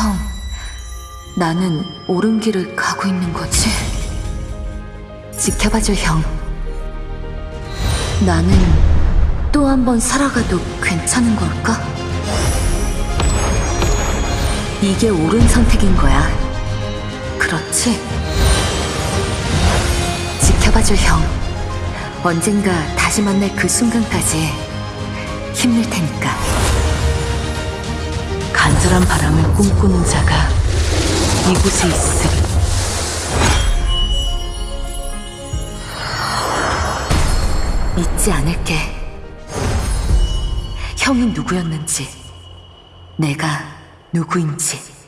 형, 나는 옳은 길을 가고 있는 거지? 지켜봐줘, 형. 나는 또 한 번 살아가도 괜찮은 걸까? 이게 옳은 선택인 거야. 그렇지? 지켜봐줘, 형. 언젠가 다시 만날 그 순간까지 힘낼 테니까. 간절한 바람을 꿈꾸는 자가 이곳에 있으리. 잊지 않을게. 형이 누구였는지, 내가 누구인지.